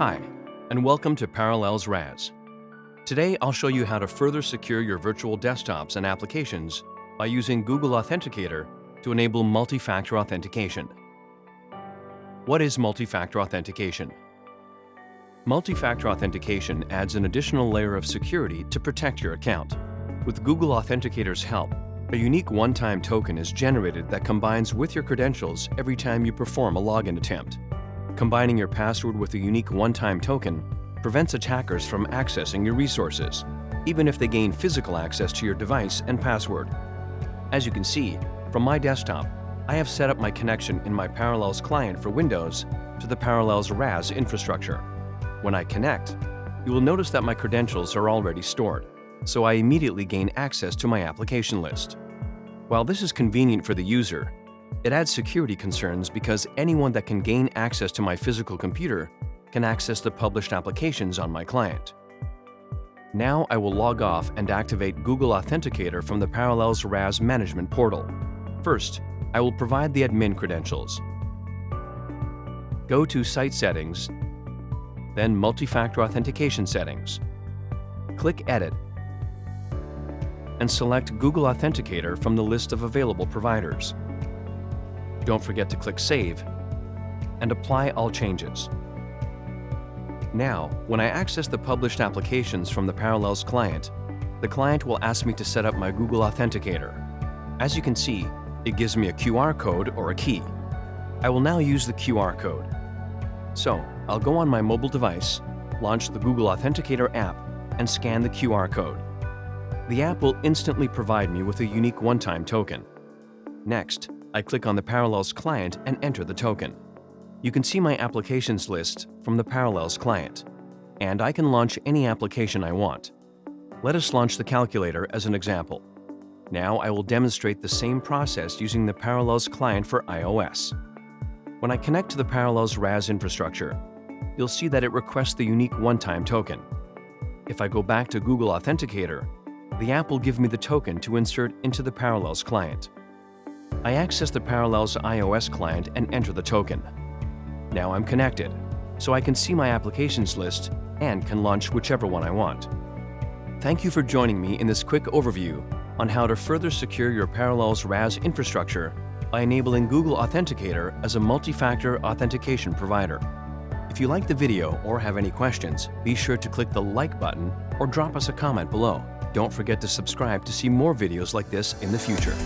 Hi, and welcome to Parallels RAS. Today, I'll show you how to further secure your virtual desktops and applications by using Google Authenticator to enable multi-factor authentication. What is multi-factor authentication? Multi-factor authentication adds an additional layer of security to protect your account. With Google Authenticator's help, a unique one-time token is generated that combines with your credentials every time you perform a login attempt. Combining your password with a unique one-time token prevents attackers from accessing your resources, even if they gain physical access to your device and password. As you can see, from my desktop, I have set up my connection in my Parallels client for Windows to the Parallels RAS infrastructure. When I connect, you will notice that my credentials are already stored, so I immediately gain access to my application list. While this is convenient for the user, it adds security concerns because anyone that can gain access to my physical computer can access the published applications on my client. Now I will log off and activate Google Authenticator from the Parallels RAS Management portal. First, I will provide the admin credentials. Go to Site Settings, then Multi-Factor Authentication Settings. Click Edit and select Google Authenticator from the list of available providers. Don't forget to click Save and apply all changes. Now, when I access the published applications from the Parallels client, the client will ask me to set up my Google Authenticator. As you can see, it gives me a QR code or a key. I will now use the QR code. So, I'll go on my mobile device, launch the Google Authenticator app, and scan the QR code. The app will instantly provide me with a unique one-time token. Next, I click on the Parallels client and enter the token. You can see my applications list from the Parallels client, and I can launch any application I want. Let us launch the calculator as an example. Now I will demonstrate the same process using the Parallels client for iOS. When I connect to the Parallels RAS infrastructure, you'll see that it requests the unique one-time token. If I go back to Google Authenticator, the app will give me the token to insert into the Parallels client. I access the Parallels iOS client and enter the token. Now I'm connected, so I can see my applications list and can launch whichever one I want. Thank you for joining me in this quick overview on how to further secure your Parallels RAS infrastructure by enabling Google Authenticator as a multi-factor authentication provider. If you like the video or have any questions, be sure to click the like button or drop us a comment below. Don't forget to subscribe to see more videos like this in the future.